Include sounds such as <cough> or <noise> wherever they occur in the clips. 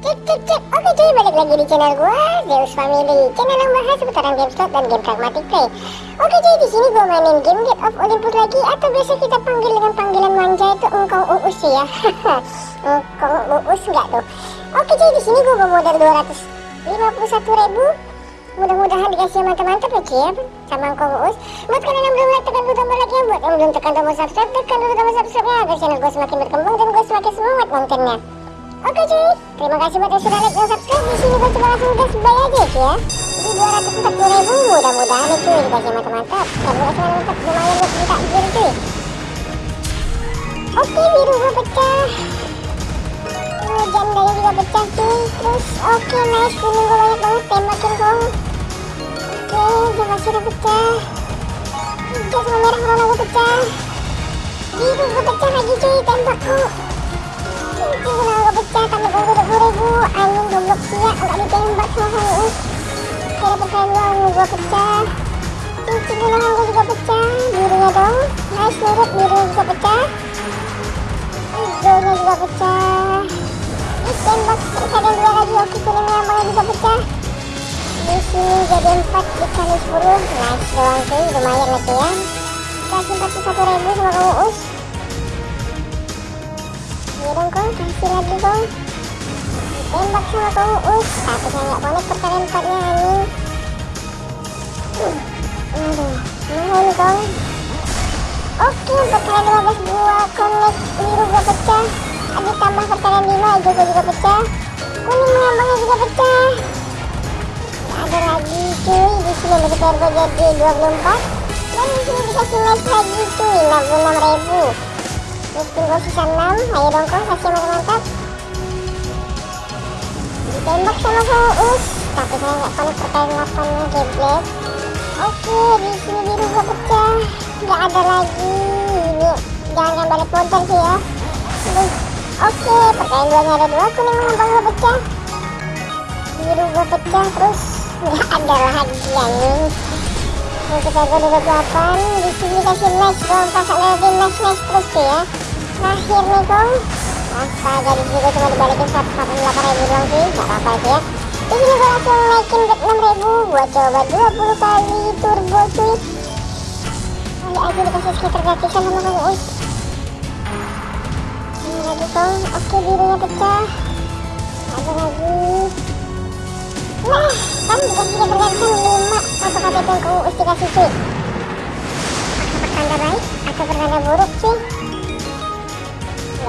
Cek cek cek, oke cuy balik lagi di channel gua Zeus Family, channel yang bahas seputaran game slot dan game pragmatic play. Oke cuy di sini gua mainin game Get of Olympus lagi atau biasa kita panggil dengan panggilan manja itu engkau uus ya. <laughs> engkau uus enggak tuh? Oke cuy di sini gua bawa modal 251 ribu. Mudah-mudahan dikasih mantap-mantap ya cuy sama engkau uus. Buat kalian yang belum like tekan tombol like ya, buat yang belum tekan tombol subscribe tekan dulu tombol subscribe ya agar channel gua semakin berkembang dan gua semakin semangat kontennya. Oke cuy, terima kasih buat yang sudah like dan subscribe di sini gue coba langsung gas bay aja cuy ya. Di 240 ribu mudah-mudahan nih cuy dikasih mantap-mantap. Dan dikasih mantap lumayan buat minta gear cuy. Oke biru gue pecah. Oh, jandanya juga pecah cuy. Terus oke nice kuning gue banyak banget tembakin kong. Oke dia masih udah pecah. Hijau sama merah rona gue pecah. Biru gue pecah lagi cuy Anjing goblok siap Gak ditembak sama dapet kalian dua ungu gue pecah. Cincin gunakan gue juga pecah. Birunya dong Nice nurut birunya juga pecah. Hijaunya juga pecah. Ditembak ada dua lagi. Oke kuningnya abangnya juga pecah. Di sini jadi empat dikali sepuluh. Nice doang cuy lumayan cuy ya. Kasih 41 ribu sama kamu us. Ya dong kong kasih lagi kong ditembak sama kong us tapi saya nggak connect perkalian empatnya anjing aduh mau nih kong oke perkalian 15 gua connect biru gua pecah. Ada tambah perkalian 5 hijau gua juga pecah. Kuning mengambangnya juga pecah. Ada lagi cuy. Di sini player gua jadi 24 dan di sini dikasih match lagi cuy. 66 ribu. Miskin gue sisa 6 Ayo dong kok kasih sama Faus Tapi saya nggak connect perkalian 8 Geblek Oke di sini biru gue pecah Nggak ada lagi. Ini jangan balik modal sih ya. Oke perkalian 2 nya ada 2 Kuning mengambang gue pecah Biru gue pecah Terus nggak ada lagi anjing untuk harga 28 di sini kasih nice dong pasang lagi nice nice terus tuh ya. Nih kong astaga di sini gue cuma dibalikin 148 ribu doang sih gak apa-apa sih ya di sini gue langsung naikin bet 6 ribu gue coba 20 kali turbo cuy kali aja dikasih sekitar gratisan sama kong us ini lagi kong oke birunya pecah ada lagi nah kan dikasih sekitar gratisan 5 untuk KTP yang kong us dikasih cuy apakah pertanda baik atau pertanda buruk cuy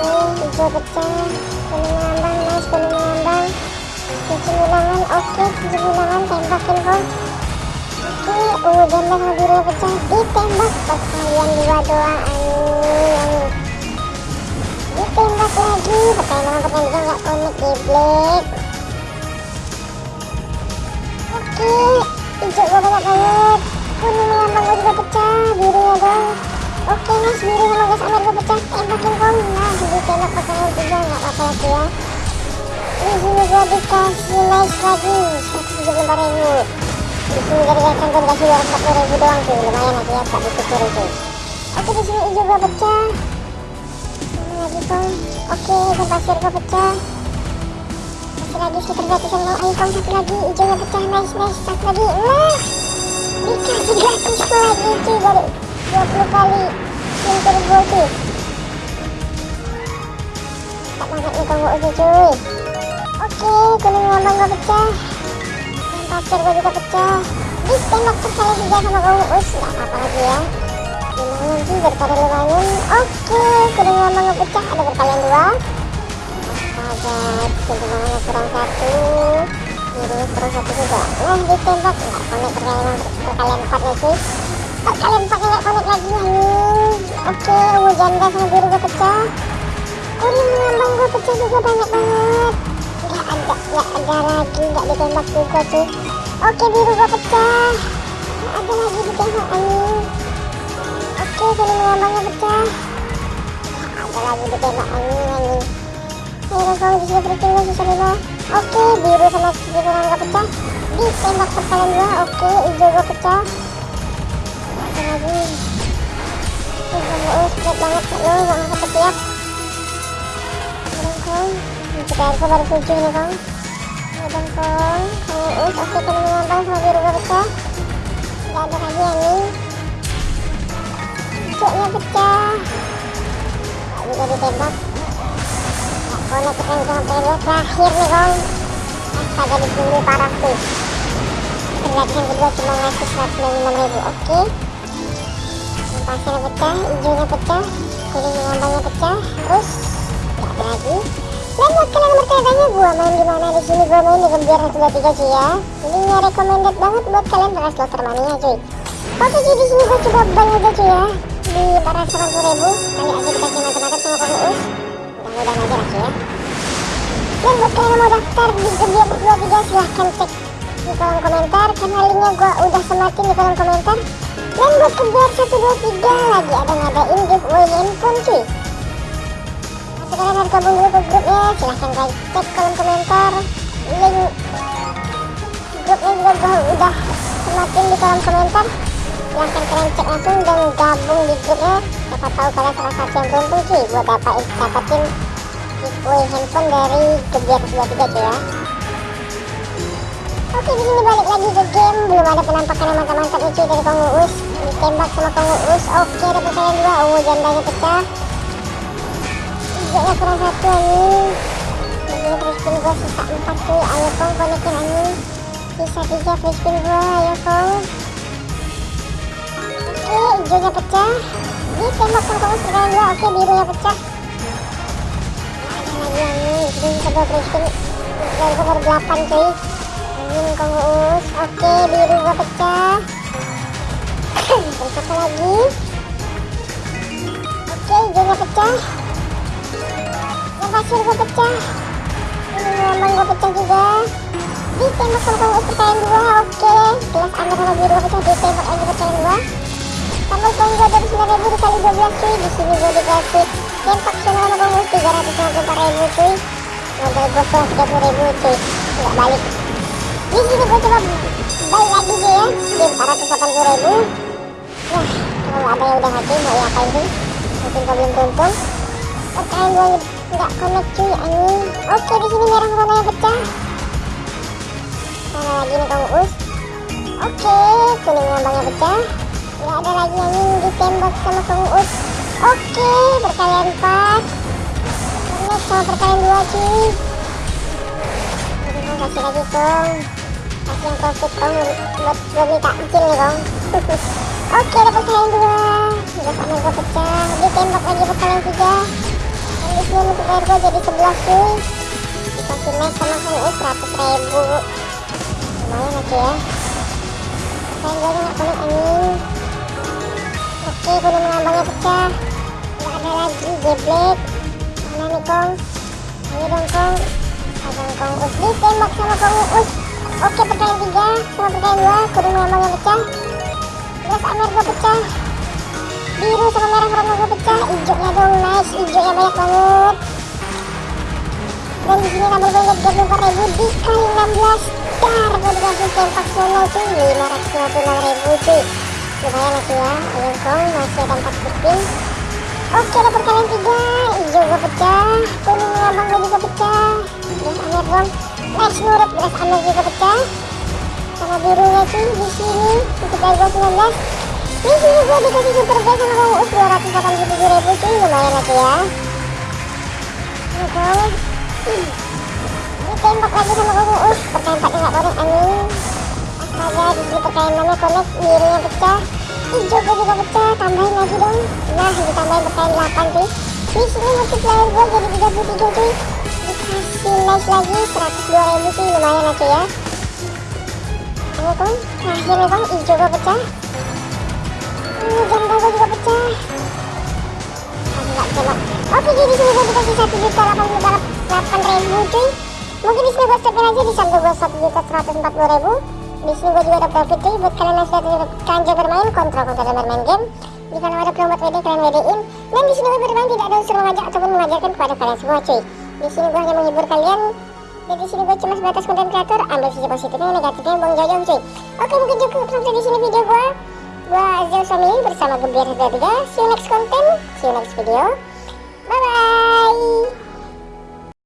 oke hijau pecah kuning mengambang nice kuning mengambang cincin bilangan oke cincin bilangan tembakin kong oke uh janda sama birunya pecah ditembak. Perkalian dua doang anjing. Ditembak lagi perkalian juga nggak connect geblek. Oke hijau gue banyak. Banget kuning mengambang gue juga pecah birunya dong Oke nice biru sama gas amer gue pecah tembakin kong nah ditembak perkalian tiga nggak apa-apa lagi ya. Di sini gue dikasih nice lagi. 174 ribu. Di sini rekan gue dikasih 240 ribu doang sih lumayan lagi ya tak disyukuri cuy oke di sini hijau gue pecah mana lagi kong oke ikan pasir gue pecah kasih lagi sekitar gratisan kong ayo kong satu lagi. Hijaunya pecah nice nice satu lagi. Nah dikasih gratis lagi cuy dari 20 kali spin turbo cuy tak banget nih kong usnya cuy. Oke kuning ngambang gue pecah. Yang pasir gue juga pecah. Ditembak sekali tiga sama kong us gak apa-apa lagi ya. Lumayan sih daripada lumayan oke kuning ngambang gue pecah. Ada berkalian dua. Astaga cincin kurang satu. Ini kurang satu juga. Nah ditembak. Nggak connect perkalian perkalian empatnya cuy perkalian empatnya nggak connect lagi anjing oke ungu janda sama biru gue pecah. Kuning mengambang gue pecah juga banyak banget. Nggak ada nggak ada lagi nggak ditembak juga cuy oke biru gue pecah. Nggak ada lagi ditembak anjing oke kuning mengambangnya pecah. Nggak ada lagi ditembak anjing. Anjing Ayo sini freaking gue sisa lima Oke biru sama biru nggak pecah. Ditembak perkalian dua Oke hijau gue pecah air baru tujuh nih kong Ayo kong Kamu us oke ngambang sama biru gue pecah Gak ada lagi anjing Hijaunya pecah. Gak bisa ditembak. Konek kita sampai dia terakhir nih kong astaga ditunggu parah terlihat yang kedua cuma ngasih 196 ribu. Oke. Pasirnya pecah hijaunya pecah kuning mengambangnya pecah. Terus gak ada lagi dan buat kalian bertanya gua main di mana di sini gua main di Gembiar 123 cuy ya. Ini recommended banget buat kalian pakai slotter mania cuy. Oke cuy di sini gua coba bank aja cuy ya. Di 480 ribu kali aja dikasih mantap-mantap sama Kong Uus. Mudah-mudahan aja lah ya. Dan buat kalian yang mau daftar di Gebiar 23 silahkan cek di kolom komentar karena linknya gue udah semakin di kolom komentar. Dan buat Gebiar 123 lagi ada gabung ke grupnya silahkan guys cek kolom komentar link grupnya juga udah semakin di kolom komentar silahkan kalian cek langsung dan gabung di grupnya siapa tahu kalian salah satu yang beruntung cuy buat dapat dapatin giveaway handphone dari Gebiar 23 cuy ya Oke di sini balik lagi ke game belum ada penampakan yang mantap-mantap cuy dari Kong Uus ditembak sama Kong Uus oke dapat kalian dua ungu jandanya pecah hijaunya kurang satu ini free spin gua sisa 4 cuy ayo Kong konekin anjing sisa 3 free spin gua. Ayo Kong. Oke hijaunya pecah. Ditembak sama Kong perkalian dua oke birunya pecah. Ada lagi anjing ini kedua free spin dari baru 8 cuy. Anjing Kong Uus oke biru gua pecah. <clears throat> Apa lagi? Oke hijaunya pecah pasir gua pecah. Lambang gua pecah juga. Ditembak sama Kong Uus perkalian dua oke. Gelas amber biru gua pecah ditembak lagi perkalian dua. Tambah poin gua dari 9000 dikali 12 cuy. Di sini gua dikasih game paksional sama Kong Uus 354 ribu cuy. Modal gua kurang 30 ribu cuy. Nggak balik. Di sini gue coba balik lagi sih ya. Di 480 ribu. Nah kalau ada yang udah hati mau diapain sih mungkin kau belum beruntung. Perkalian gue nggak kena cuy ani, oke di sini merah warnanya pecah. Mana lagi nih kamu us. Oke kuning lambangnya pecah. Nggak ada lagi anjing di tembok sama kamu us. Oke perkalian empat ini sama perkalian dua cuy. Aduh, kasih lagi kong kasih yang profit kong buat gue beli takjil nih kong <laughs> oke ada perkalian dua, udah sama pecah. Di tembok lagi perkalian tiga turun untuk harga jadi 11 cuy dikasih mes sama kang 100 ribu. Lumayan aja ya. Saya gue gak punya angin. Oke gunung lambangnya pecah. Gak ada lagi jeblek mana nih kong? Ayo dong kong. Abang kong us ditembak sama kong us oke perkalian 3 sama perkalian 2 gunung lambangnya pecah. 11 amer gue pecah. Biru sama merah warna gue pecah. Hijaunya dong nice Hijaunya banyak banget. Dan di sini gue jadi 24 ribu Dikali 16 Dar gue dikasih tempak solo cuy. 556 ribu cuy. Lumayan lah ya. Ayo Kong masih ada 4 spin Oke dapat kalian tiga. Hijau gue pecah. Kuning lambang gue juga pecah. Beras amer dong nice nurut beras amer juga pecah sama birunya sih di sini. Untuk gue 19 di sini gue dikasih super base sama Kang Uus 287 ribu cuy lumayan aja ya ini dong ditembak lagi sama Kang Uus 4 nggak connect anjing astaga di sini perkalian 6 nya connect birunya pecah hijau gue juga pecah tambahin lagi dong nah ditambahin perkalian 8 cuy di sini multiplier gue jadi 33 cuy dikasih nice lagi 102 ribu cuy lumayan aja ya nih kawan terakhir nih kawan hijau gue pecah ini gue juga pecah? Coba oke jadi sini gue dikasih satu juta delapan puluh delapan ribu cuy. Mungkin di sini gue stopin aja di saldo gue satu juta seratus empat puluh ribu. Di sini gue juga ada profit cuy. Buat kalian yang sudah kanjeng bermain kontrol kontrol bermain game. Jika ada promo WD kalian WD-in dan di sini gue bermain tidak ada unsur mengajak ataupun mengajarkan kepada kalian semua cuy. Di sini gue hanya menghibur kalian. Dan di sini gue cuma sebatas konten kreator. Ambil sisi positifnya negatifnya buang jauh-jauh cuy. Oke mungkin cukup sampai di sini video gue gue Azil Suami bersama Gebiar 3 see you next content. See you next video